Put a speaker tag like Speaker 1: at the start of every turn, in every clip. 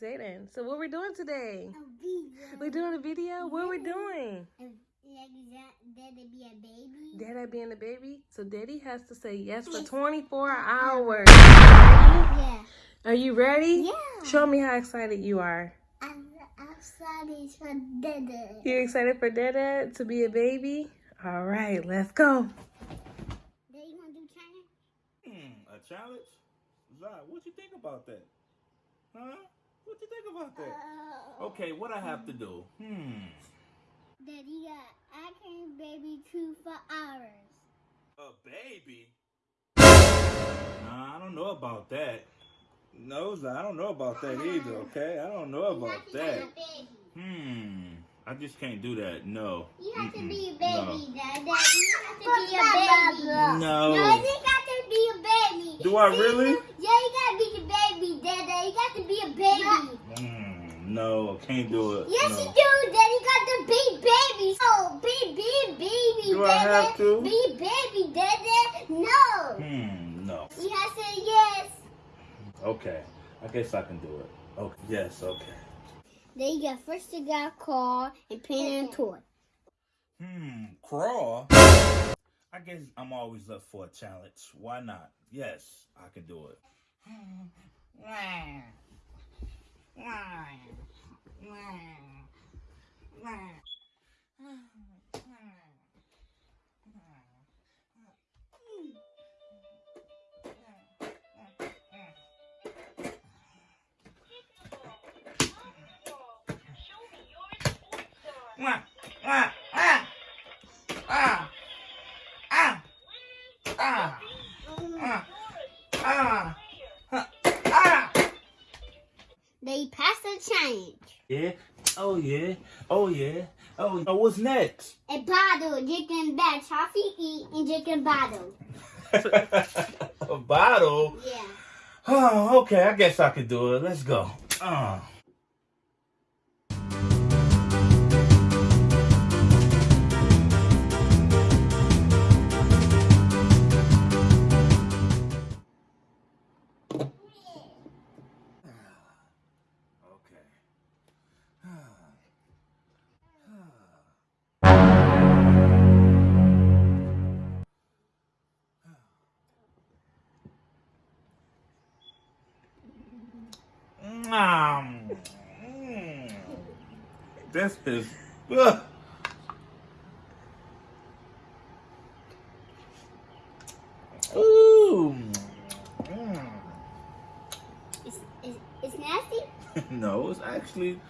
Speaker 1: Zayden, so what we're doing today?
Speaker 2: A video.
Speaker 1: We're doing a video? What we're doing?
Speaker 2: And, Like that, that'd be a baby.
Speaker 1: Daddy being a baby? So daddy has to say yes for 24 hours.
Speaker 2: Yeah.
Speaker 1: Are you ready?
Speaker 2: Yeah.
Speaker 1: Show me how excited you are.
Speaker 2: I'm excited for Dada.
Speaker 1: You excited for Dada to be a baby? All right, let's go.
Speaker 2: Daddy, you wanna do China?
Speaker 3: Hmm, a challenge? Zai, what you think about that? Huh? What you think about that?
Speaker 2: Uh,
Speaker 3: Okay, what I have to do? Hmm.
Speaker 2: Daddy got I can baby two for hours.
Speaker 3: A baby? Nah, I don't know about that. No, I don't know about that either, okay? I don't know about
Speaker 2: You
Speaker 3: that.
Speaker 2: have to be a baby.
Speaker 3: Hmm. I just can't do that. No.
Speaker 2: You have to
Speaker 3: Mm-mm.
Speaker 2: be a
Speaker 3: No.
Speaker 2: baby, Dada. You have to be a baby.
Speaker 3: No.
Speaker 2: No, you got to be a baby.
Speaker 3: Do I really?
Speaker 2: Yeah, you gotta be the baby, Dada. You got to be a baby.
Speaker 3: Hmm. No, can't do it.
Speaker 2: Yes,
Speaker 3: no.
Speaker 2: you do. Daddy got to be baby. Oh, be be baby,
Speaker 3: Do I have to?
Speaker 2: Be baby, Dada. No.
Speaker 3: Hmm. No.
Speaker 2: You have to say yes.
Speaker 3: Okay. I guess I can do it. Okay. Yes. Okay.
Speaker 2: Then you got first you got call and paint and toy.
Speaker 3: Hmm, crawl. I guess I'm always up for a challenge. Why not? Yes, I can do it.
Speaker 2: They passed a change.
Speaker 3: Yeah. Oh yeah. Oh yeah. Oh. oh what's next?
Speaker 2: A bottle, chicken bag, toffee eat, and chicken bottle.
Speaker 3: a bottle.
Speaker 2: Yeah.
Speaker 3: Oh, okay. I guess I could do it. Let's go. Uh. Mm. This is ugh. Ooh. Mm.
Speaker 2: It's, it's, it's nasty.
Speaker 3: no, it's actually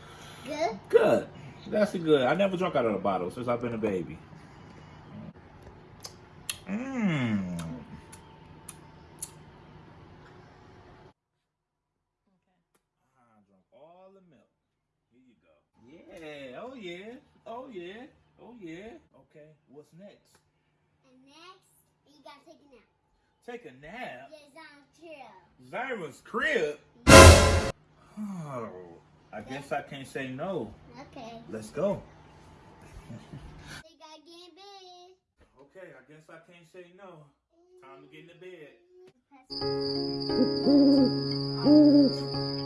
Speaker 2: Good.
Speaker 3: good. That's good. I never drunk out of a bottle since I've been a baby. Mmm. I drank all the milk. Here you go. Yeah. Oh yeah. Oh yeah. Oh yeah. Okay. What's next?
Speaker 2: And next, you gotta take a nap.
Speaker 3: Take a nap.
Speaker 2: Yes, I'm.
Speaker 3: Zyra's crib. Oh, I guess I can't say no.
Speaker 2: Okay.
Speaker 3: Let's go.
Speaker 2: They gotta get in bed.
Speaker 3: Okay, I guess I can't say no. Time to get in the bed.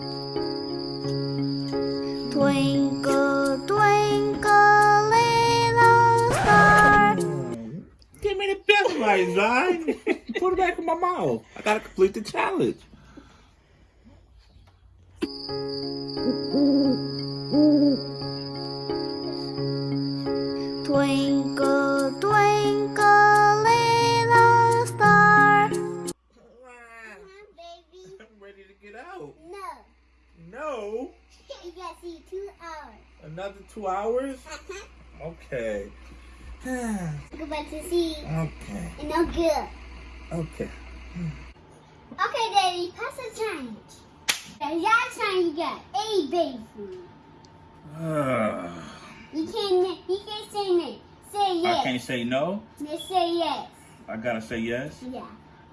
Speaker 2: Twinkle, twinkle, little star.
Speaker 3: Give me the best right, Zion. Put it back in my mouth. I gotta complete the challenge. Another two hours? Mm-hmm. Okay.
Speaker 2: Go back to see.
Speaker 3: okay.
Speaker 2: And no good.
Speaker 3: Okay.
Speaker 2: Okay, Daddy, pass the change. And that time you got a baby food. You can't, you can't say no. Say yes.
Speaker 3: I can't say no.
Speaker 2: Just say yes.
Speaker 3: I gotta say yes.
Speaker 2: Yeah.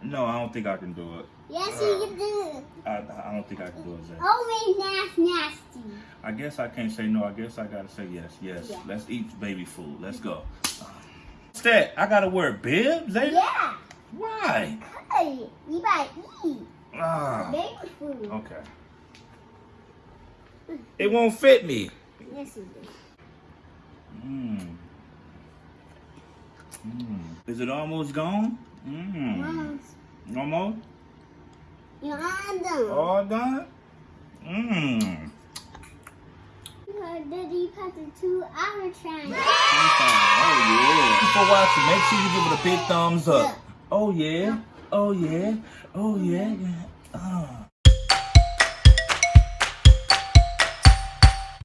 Speaker 3: No, I don't think I can do it.
Speaker 2: Yes, uh, you can do it.
Speaker 3: I, I don't think I can do it, Zay.
Speaker 2: Oh, Always nasty, nasty.
Speaker 3: I guess I can't say no. I guess I gotta say yes. Yes.
Speaker 2: Yeah.
Speaker 3: Let's eat baby food. Let's go. What's that? I gotta wear bibs, Zay?
Speaker 2: Yeah.
Speaker 3: Why?
Speaker 2: Hey, you gotta eat
Speaker 3: Ah.
Speaker 2: baby food.
Speaker 3: Okay. It won't fit me.
Speaker 2: Yes, it is.
Speaker 3: Mmm. Mmm. Is it almost gone? Mmm.
Speaker 2: Mom,
Speaker 3: Almost?
Speaker 2: you're on them.
Speaker 3: All done? Mmm.
Speaker 2: Her daddy passed a two-hour challenge.
Speaker 3: Oh yeah. For watching, make sure you give it a big thumbs up. Oh yeah. Oh yeah. Oh yeah. yeah. Ah.